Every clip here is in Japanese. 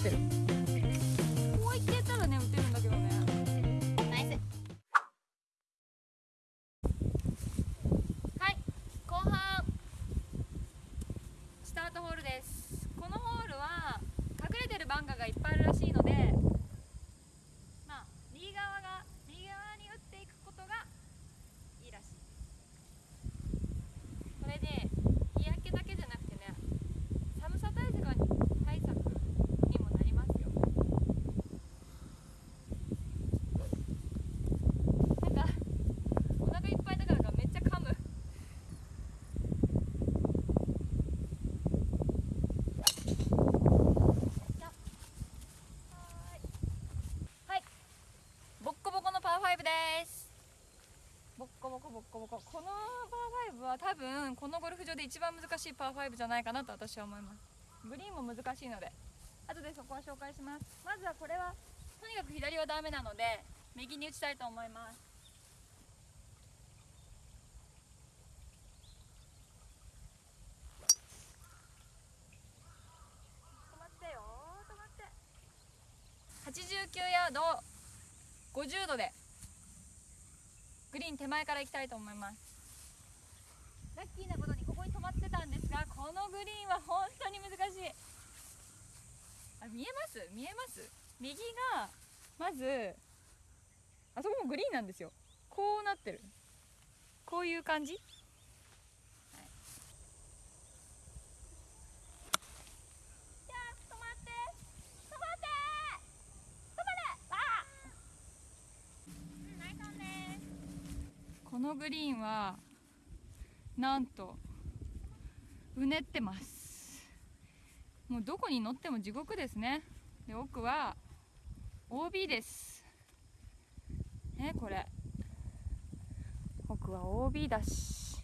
ってる。こういたらね打てるんだけどね。はい後半。スタートホールです。このホールは隠れてるバンカーがいっぱいあるらしいのでボコのパー5です。ボッコボコボッコボコ。このパー5は多分このゴルフ場で一番難しいパー5じゃないかなと私は思います。グリーンも難しいので。後でそこは紹介します。まずはこれはとにかく左はダメなので右に打ちたいと思います。止まってよ止まって。89ヤード50度でグリーン手前から行きたいと思います。ラッキーなことにここに止まってたんですがこのグリーンは本当に難しい。あ見えます？見えます？右がまずあそこもグリーンなんですよ。こうなってる。こういう感じ、はい、じゃあ止まって止まって止まれあうんナイスオンですこのグリーンはなんとうねってます。もうどこに乗っても地獄ですね。で奥は OB です。ねこれ。奥は OB だし。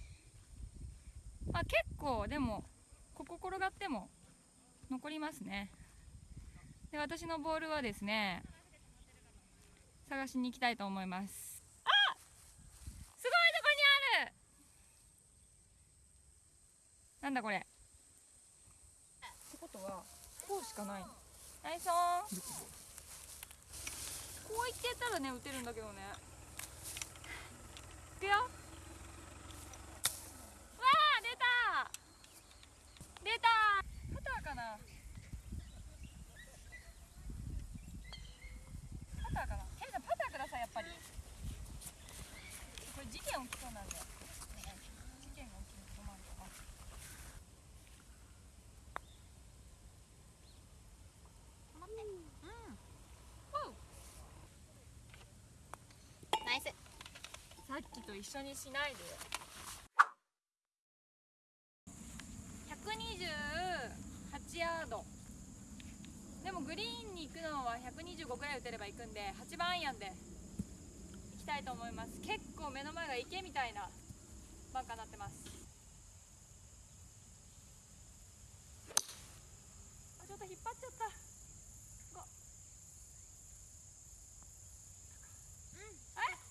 まあ結構でもここ転がっても残りますね。で私のボールはですね探しに行きたいと思いますあすごいとこにあるなんだこれ。ってことはこうしかない。のナイスオン。こういってたらね打てるんだけどね。いくよ。わあ出た。出た。パターかなパターかなケンさんパターくださいやっぱりこれ事件起きそうなんで、ね、事件が起きると困るよな止まってうんイス。さっきと一緒にしないでよ。128ヤード。でもグリーンに行くのは125くらい打てれば行くんで8番アイアンで行きたいと思います。結構目の前が池みたいなバンカーになってますあちょっと引っ張っちゃったごあ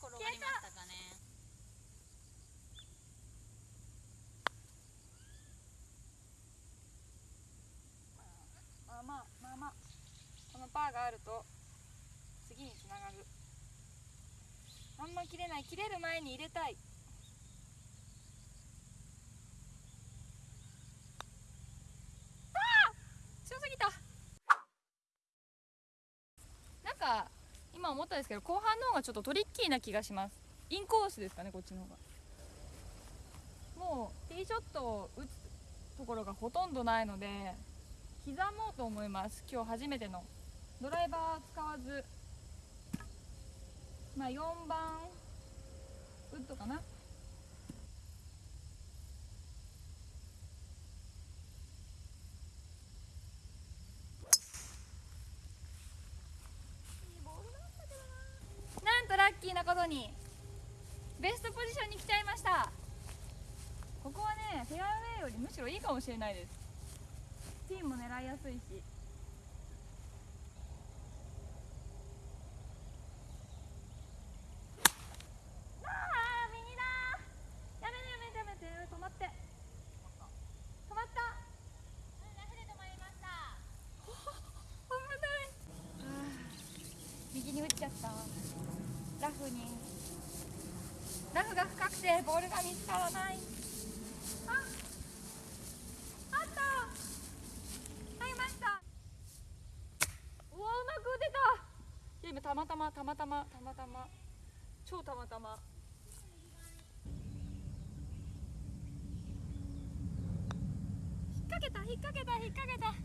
転がりましたかねまあまあまあまあこのパーがあると次につながる。あんま切れない。切れる前に入れたい。あー！強すぎた。なんか今思ったんですけど後半の方がちょっとトリッキーな気がします。インコースですかねこっちの方が。もうティーショットを打つところがほとんどないので刻もうと思います。今日初めての。ドライバー使わずまあ4番ウッドかな。なんとラッキーなことにベストポジションに来ちゃいました。ここはねフェアウェイよりむしろいいかもしれないです。ピンも狙いやすいし。ラフが深くてボールが見つからない。ああった。入りました。うわうまく打てた。いや今たまたまたまたまたまたま。超たまたま。引っ掛けた引っ掛けた引っ掛けた。